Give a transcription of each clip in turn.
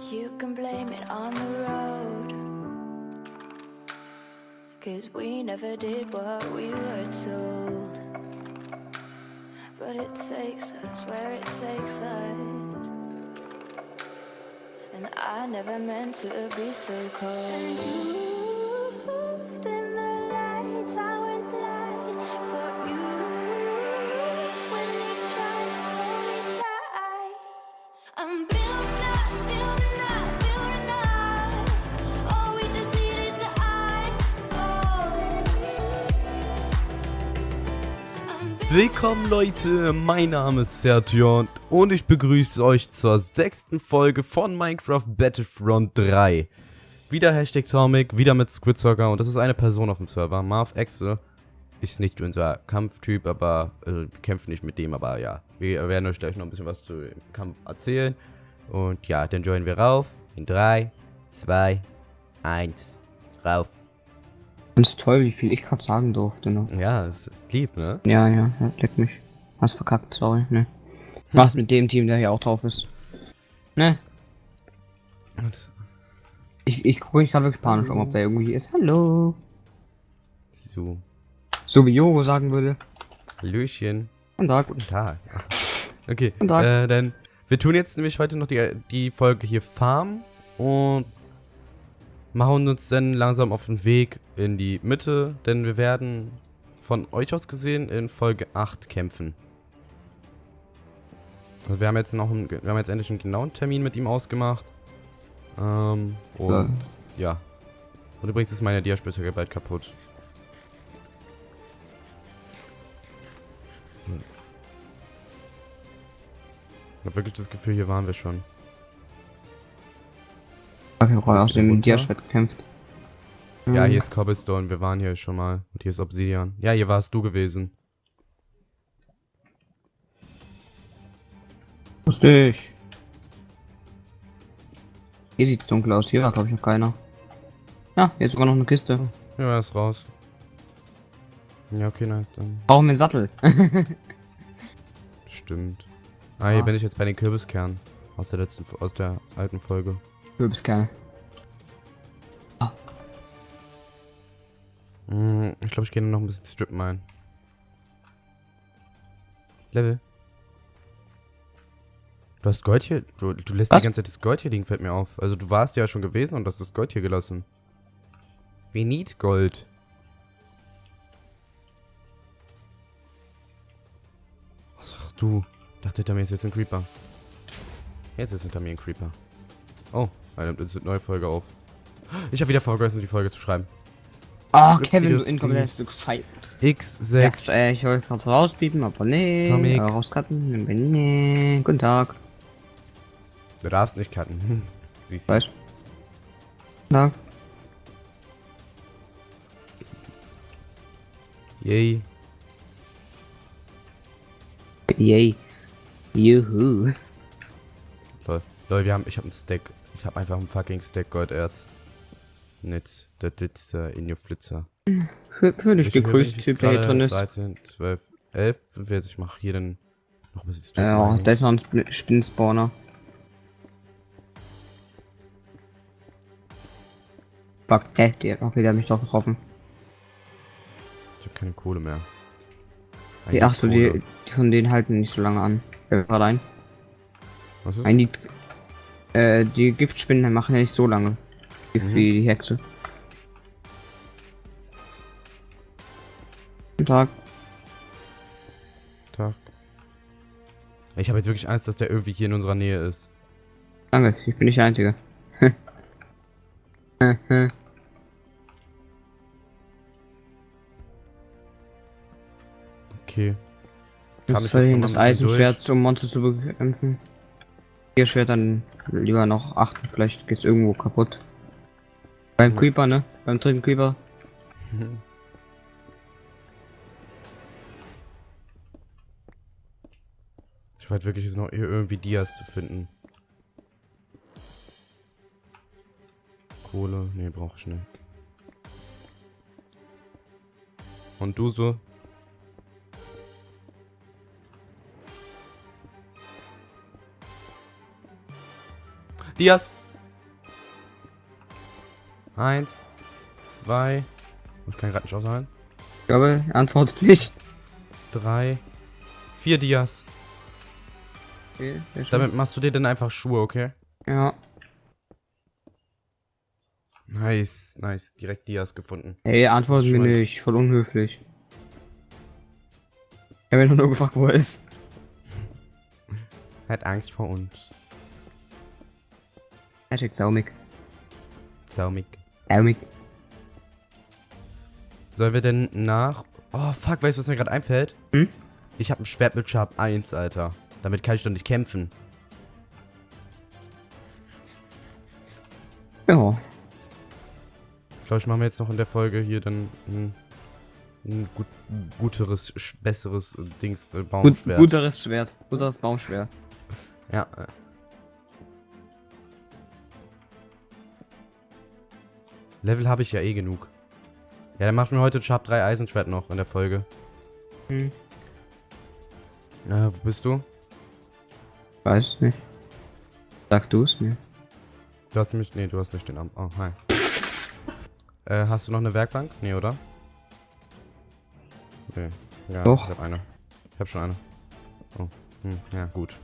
You can blame it on the road. Cause we never did what we were told. But it takes us where it takes us. And I never meant to be so cold. Willkommen Leute, mein Name ist Sertion und ich begrüße euch zur sechsten Folge von Minecraft Battlefront 3. Wieder Hashtag Tomic, wieder mit Squidsocker und das ist eine Person auf dem Server, Marv Exe. Ist nicht unser Kampftyp, aber äh, wir kämpfen nicht mit dem, aber ja. Wir werden euch gleich noch ein bisschen was zu dem Kampf erzählen. Und ja, dann joinen wir rauf. In 3, 2, 1, rauf. Ganz toll, wie viel ich gerade sagen durfte. Ne? Ja, es ist lieb, ne? Ja, ja, ja, leck mich. Hast verkackt, sorry, ne. Was mit dem Team, der hier auch drauf ist? Ne? Ich, ich gucke mich gerade wirklich panisch um, ob der irgendwie ist. Hallo. so, So wie Jogo sagen würde. Hallöchen. Guten Tag. Guten Tag. Okay, Guten Tag. Äh, dann wir tun jetzt nämlich heute noch die, die Folge hier Farm und machen uns dann langsam auf den Weg in die Mitte, denn wir werden von euch aus gesehen in Folge 8 kämpfen. Also wir haben jetzt noch einen, wir haben jetzt endlich einen genauen Termin mit ihm ausgemacht. Ähm, und ja. Und übrigens ist meine Diaspitzhacke bald kaputt. Ich habe wirklich das Gefühl, hier waren wir schon. Habe aus dem? Diaschwert gekämpft. Ja, hier ist Cobblestone, wir waren hier schon mal. Und hier ist Obsidian. Ja, hier warst du gewesen. Wusste ich. Hier sieht's dunkel aus. Hier war, glaube ich, noch keiner. Ja, hier ist sogar noch eine Kiste. Ja, er ist raus. Ja, okay, nein, dann Brauchen wir einen Sattel. stimmt. Ah, hier Ah. bin ich jetzt bei den Kürbiskernen. Aus der letzten, aus der alten Folge. Kürbiskerne. Hm, ich glaube, ich gehe noch ein bisschen strippen ein. Level. Du hast Gold hier, du, du lässt Was? die ganze Zeit das Gold hier liegen, fällt mir auf. Also du warst ja schon gewesen und hast das Gold hier gelassen. We need Gold. Ach du, dachte hinter mir ist jetzt ein Creeper. Jetzt ist hinter mir ein Creeper. Oh, er nimmt eine neue Folge auf. Ich habe wieder vergessen, die Folge zu schreiben. Ah, Rückzieher, Kevin, du inkompetentes Stück Scheiße. X6. Ja, ich wollte gerade rauspiepen, aber nee. Tomik. Äh, rauscutten, nee. Guten Tag. Du darfst nicht cutten. Siehst du. Weiß. Tag. Yay. Yay. Juhu. Toll. Leute, wir haben, ich habe einen Stack. Ich habe einfach einen fucking Stack Golderz. Netz, das sitzt äh, in your Flitzer. Gegrüßt, bin ich Typ, der hier drin ist. 13, 12, 11. Jetzt, ich mache hier dann noch ein bisschen Ja, rein. da ist noch ein Sp- Spinnenspawner. Fuck, hä, der, okay, der hat mich doch getroffen. Ich habe keine Kohle mehr. Die, Eigentlich ach so, die, die von denen halten nicht so lange an. Fällt mir gerade ein. Was ist? Ein die, äh, die Giftspinnen machen ja nicht so lange. Gift Mhm. Wie die Hexe. Guten Tag. Tag. Ich habe jetzt wirklich Angst, dass der irgendwie hier in unserer Nähe ist. Danke, ich bin nicht der Einzige. Okay. Ich soll das Eisenschwert durch? zum Monster zu bekämpfen. Ihr Schwert dann lieber noch achten, vielleicht geht's irgendwo kaputt. Beim Ja. Creeper, ne? Beim dritten Creeper. Ich werde wirklich jetzt noch hier irgendwie Dias zu finden. Kohle, nee, brauche ich nicht. Und du so? Dias! Eins, zwei. Ich kann gerade nicht aushalten. Ich glaube, er antwortet nicht. Drei, vier Dias. Okay. Damit machst du dir dann einfach Schuhe, okay? Ja. Nice, nice. Direkt Dias gefunden. Hey, antworten mir mal- nicht. Voll unhöflich. Ich habe ihn nur gefragt, wo er ist. Hat Angst vor uns. Hashtag Saumig. Saumig. Saumig. Sollen wir denn nach... Oh, fuck, weißt du, was mir gerade einfällt? Hm? Ich habe ein Schwert mit Sharp 1, Alter. Damit kann ich doch nicht kämpfen. Ja. Ich glaube, ich mache mir jetzt noch in der Folge hier dann ein, ein gut, guteres, besseres Dings, äh, Gut, Baumschwert. guteres Schwert. Guteres Baumschwert. Ja. Level habe ich ja eh genug. Ja, dann machen wir heute Sharp 3 Eisenschwert noch in der Folge. Hm. Äh, wo bist du? Weiß nicht. Sagst du es mir? Du hast mich. Nee, du hast nicht den Arm. Oh, hi. Äh, hast du noch eine Werkbank? Nee, oder? Nee. Ja, Doch. ich hab eine. Ich hab schon eine. Oh. Hm, ja, gut.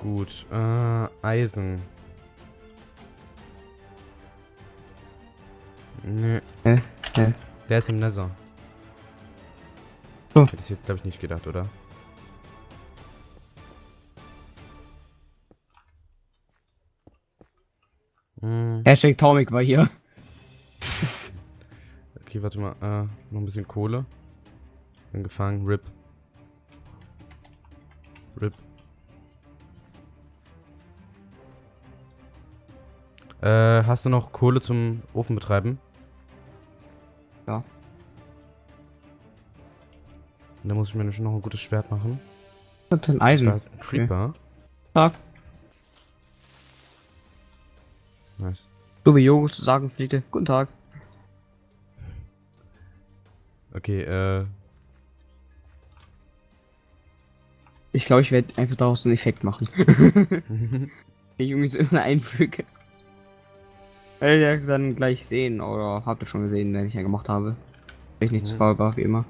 Gut. Äh, Eisen. Nee. Hä? Hä? Der ist im Nether. Oh. Hätte ich glaube ich, nicht gedacht, oder? Hm. Hashtag Taumig war hier. Okay, warte mal. Äh, noch ein bisschen Kohle. Bin gefangen. RIP. RIP. Äh, hast du noch Kohle zum Ofen betreiben? Ja. Und dann muss ich mir nämlich noch ein gutes Schwert machen. Was ist denn Eisen? Da ist ein Creeper. Tag. Nice. So wie Jogo zu sagen pflegte. Guten Tag. Okay, äh. Ich glaube, ich werde einfach daraus einen Effekt machen. Den Junge so immer einfüge. Werdet ihr dann gleich sehen, oder habt ihr schon gesehen, wenn ich einen gemacht habe. Wenn ich nicht zu Mhm. faul war, wie immer.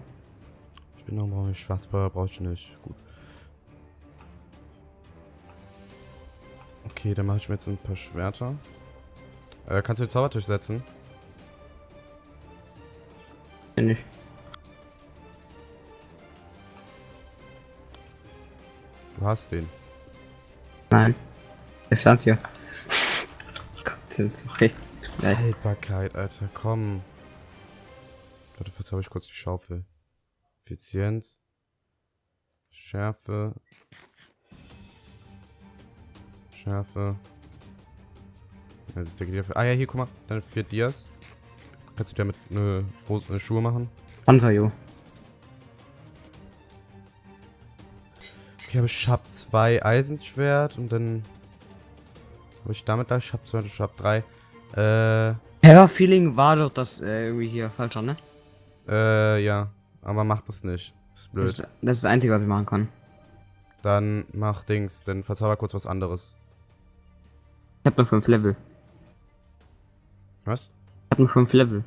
ich bin noch brauche ich Schwarzpulver, brauche ich nicht. Gut. Okay, dann mache ich mir jetzt ein paar Schwerter. Äh, kannst du den Zaubertisch setzen? Finde ich. Du hast den. Nein. Der stand hier. Ist okay. Tut mir leid. Haltbarkeit, Alter, komm. Warte, habe ich kurz die Schaufel. Effizienz. Schärfe. Schärfe. Das ist der dafür. Ah ja, hier, guck mal. Deine vier Dias. Kannst du damit eine, eine Schuhe machen? Panzer, jo. Okay, aber ich hab zwei Eisenschwert und dann habe ich damit gleich. Ich hab zwei, ich hab drei. Äh, Ja, Feeling war doch das äh, irgendwie hier falscher, ne? äh, ja. Aber mach das nicht. Das ist blöd. Das, ist- das ist das Einzige, was ich machen kann. Dann mach Dings, dann verzauber kurz was anderes. Ich hab nur 5 Level. Was? Ich hab nur 5 Level.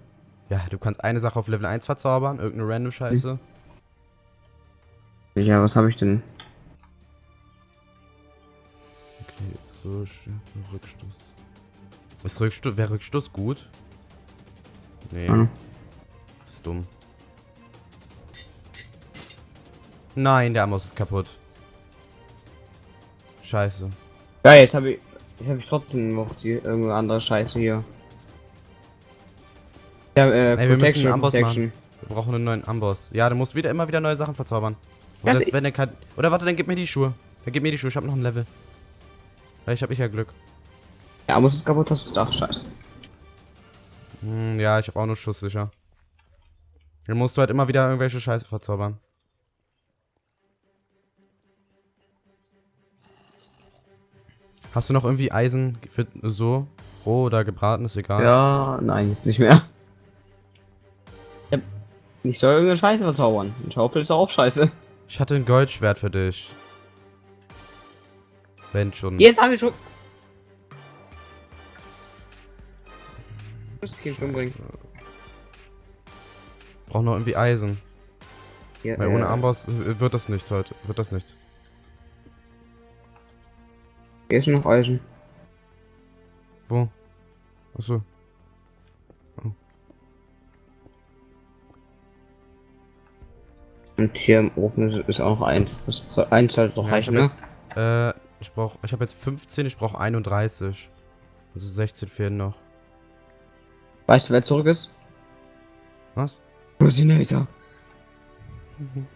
Ja, du kannst eine Sache auf Level 1 verzaubern, irgendeine random Scheiße. Ja, was habe ich denn? So, Schärfe, Rückstoß. Ist Rückstoß, wäre Rückstoß gut? Nee, Hm. ist dumm. Nein, der Amos ist kaputt. Scheiße. Ja, jetzt habe ich. Jetzt habe ich trotzdem noch die irgendeine andere Scheiße hier. Ja, äh, Ey, wir müssen Protection, einen Amboss Protection. Wir brauchen einen neuen Amboss. Ja, du musst wieder immer wieder neue Sachen verzaubern. Ja, Oder, also wenn der kann, oder warte, dann gib mir die Schuhe. Dann gib mir die Schuhe, ich hab noch ein Level. Vielleicht hab ich ja Glück. Ja, Amboss ist kaputt, hast du gesagt, scheiße. Hm, ja, ich habe auch nur Schuss sicher. Dann musst du halt immer wieder irgendwelche Scheiße verzaubern. Hast du noch irgendwie Eisen für so? Roh oder gebraten, ist egal. Ja, nein, jetzt nicht mehr. Ich soll irgendeine Scheiße verzaubern. Ein Schaufel ist auch scheiße. Ich hatte ein Goldschwert für dich. Wenn schon. Jetzt habe ich schon. Muss ich ihn umbringen. Brauch noch irgendwie Eisen. Ja, Weil ohne äh, Amboss wird das nichts heute. Wird das nichts. Hier ist noch Eisen. Wo? Achso. Und hier im Ofen ist, ist auch noch eins. Das soll, eins sollte doch Ja, ich reichen, ne? jetzt, äh, ich brauch, ich habe jetzt 15, ich brauche 31. Also 16 fehlen noch. Weißt du, wer zurück ist? Was? Rosinator.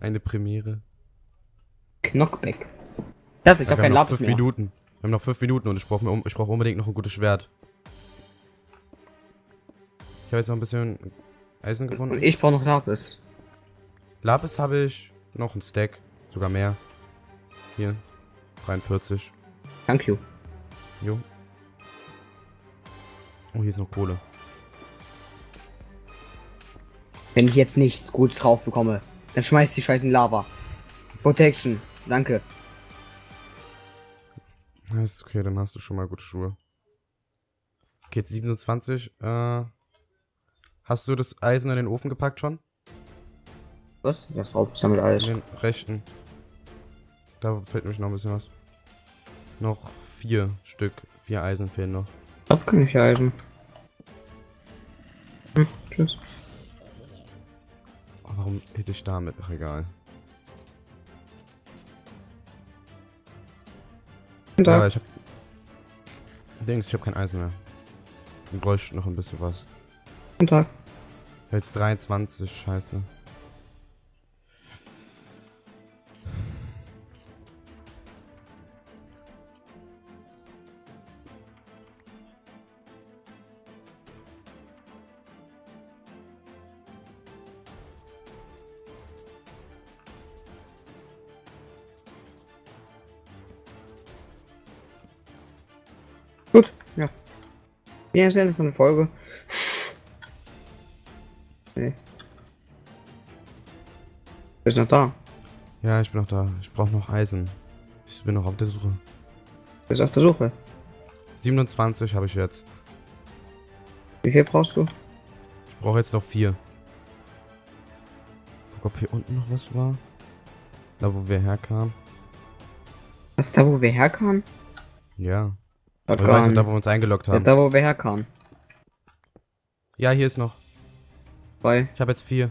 Eine Premiere. Knockback. Das, ich Ja, hab wir keinen haben noch Lapis fünf mehr. Minuten. Wir haben noch 5 Minuten und ich brauche ich brauch unbedingt noch ein gutes Schwert. Ich habe jetzt noch ein bisschen Eisen Und gefunden. ich brauche noch Lapis. Lapis habe ich noch ein Stack. Sogar mehr. Hier. 43. Thank you. Jo. Oh, hier ist noch Kohle. Wenn ich jetzt nichts Gutes drauf bekomme, dann schmeißt die Scheiße in Lava. Protection. Danke. Ja, ist okay, dann hast du schon mal gute Schuhe. Okay, jetzt 27. Äh, hast du das Eisen in den Ofen gepackt schon? Was? Das drauf ist damit alles. In den rechten. Da fehlt mich noch ein bisschen was. Noch vier Stück. Vier Eisen fehlen noch. Ich hab keine vier Eisen. Hm, tschüss. Oh, warum hätte ich damit? Ach, egal. Und Ja, da. ich hab. Dings, ich hab kein Eisen mehr. Ich bräuchte noch ein bisschen was. Guten Tag. Jetzt 23, scheiße. Ja, sehr interessante Folge. Nee. Ist noch da. Ja, ich bin noch da. Ich brauche noch Eisen. Ich bin noch auf der Suche. Ist auf der Suche. 27 habe ich jetzt. Wie viel brauchst du? Ich brauche jetzt noch vier. Guck, ob hier unten noch was war. Da, wo wir herkamen. Was da, wo wir herkamen? Ja. Weißt du, gar da, wo wir uns eingeloggt Ja, haben. da, wo wir herkamen. Ja, hier ist noch. Zwei. Ich habe jetzt vier.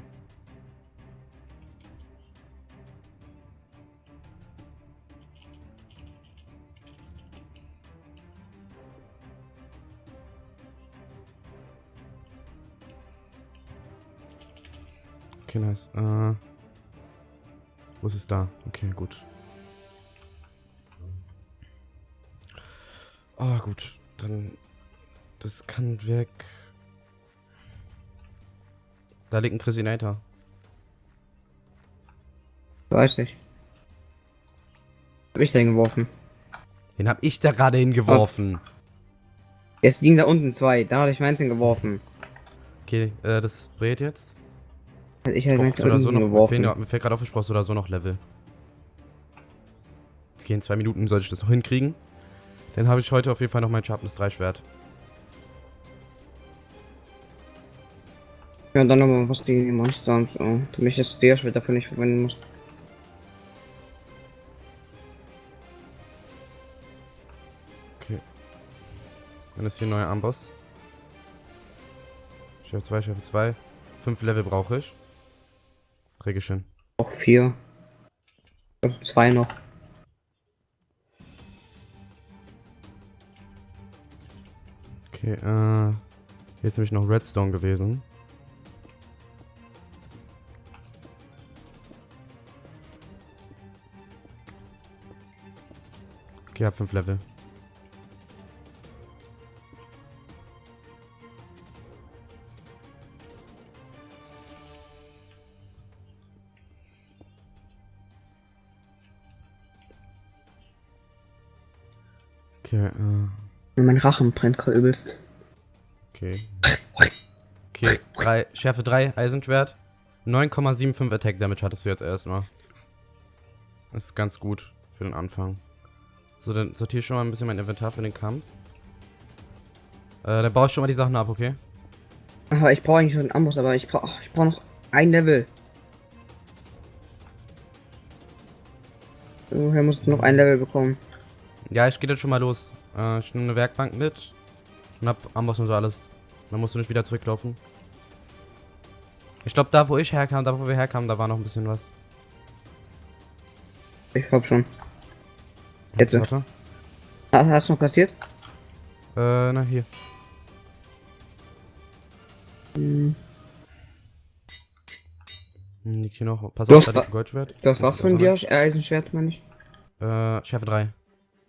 Okay, nice. Äh, wo ist es da? Okay, gut. Ah, gut. Dann. Das kann weg. Da liegt ein Chrisinator. Weiß nicht. Hab ich da hingeworfen? Den hab ich da gerade hingeworfen. Jetzt liegen da unten zwei. Da hatte ich meins hingeworfen. Okay, äh, das brät jetzt. Also ich hatte meins Brauchst du da so noch, geworfen. mir fällt gerade auf, ich brauch so oder so noch Level. Okay, in zwei Minuten sollte ich das noch hinkriegen. Dann habe ich heute auf jeden Fall noch mein Sharpness 3 Schwert. Ja, dann nochmal was gegen die Monster und so. Damit ich das Steerschwert dafür nicht verwenden muss. Okay. Dann ist hier ein neuer Amboss. Schärfe 2, Schärfe 2. 5 Level brauche ich. Hin. Auch vier. Also zwei noch. Okay, äh. Hier ist nämlich noch Redstone gewesen. Okay, hab 5 Level. Okay, äh. Mein Rachen brennt gerade übelst. Okay. Okay, drei, Schärfe 3, Eisenschwert. 9,75 Attack Damage hattest du jetzt erstmal. Das ist ganz gut für den Anfang. So, dann sortiere ich schon mal ein bisschen mein Inventar für den Kampf. Äh, dann baue ich schon mal die Sachen ab, okay? Aber ich brauche eigentlich noch einen Amboss, aber ich brauche ich brauche noch ein Level. Woher musst du noch ein Level bekommen? Ja, ich gehe jetzt schon mal los. Äh, ich nehme eine Werkbank mit. Und hab Amboss und so alles. Dann musst du nicht wieder zurücklaufen. Ich glaube, da wo ich herkam, da wo wir herkamen, da war noch ein bisschen was. Ich hab schon. Jetzt. Warte. Hast du noch passiert? Äh, na hier. Hm. Hm, Liegt hier noch. Pass auf, hast da liegt wa- ein Goldschwert. Du hast was von dir? Eisenschwert, meine ich. Äh, Schärfe 3.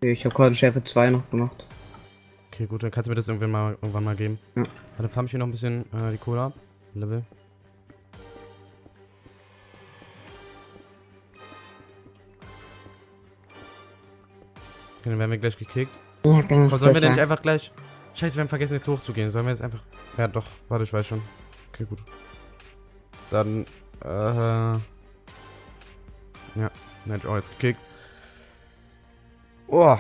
Ich habe gerade Schärfe 2 noch gemacht. Okay, gut, dann kannst du mir das irgendwann mal, irgendwann mal geben. Ja. Dann farm ich hier noch ein bisschen äh, die Kohle ab. Level. Okay, dann werden wir gleich gekickt. Ja, bin Aber sollen wir denn nicht einfach gleich... Scheiße, wir haben vergessen jetzt hochzugehen. Sollen wir jetzt einfach... Ja, doch. Warte, ich weiß schon. Okay, gut. Dann, äh... Ja, dann hätte ich auch jetzt gekickt. Oh.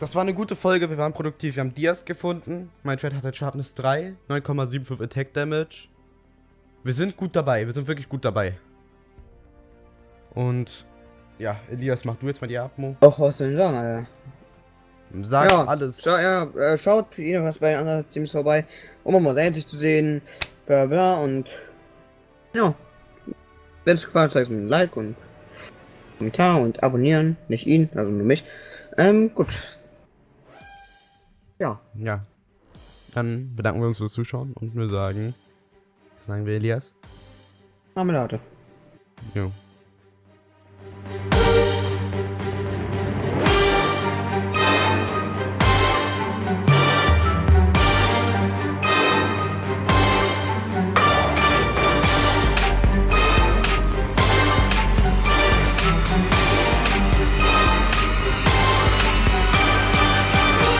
Das war eine gute Folge. Wir waren produktiv. Wir haben Dias gefunden. Mein Trade hat halt Sharpness 3. 9,75 Attack Damage. Wir sind gut dabei. Wir sind wirklich gut dabei. Und... Ja, Elias, mach du jetzt mal die Atmo. Auch was denn sagen, Alter? Sag Ja, alles. Schau, ja, äh, schaut jedenfalls bei den anderen Teams vorbei, um mal sein sich zu sehen, bla bla und ja. Wenn es gefallen hat, zeigt mir ein Like und Kommentar und abonnieren. Nicht ihn, also nur mich. Ähm, gut. Ja. Ja. Dann bedanken wir uns fürs Zuschauen und wir sagen, sagen wir Elias? Marmelade. Jo.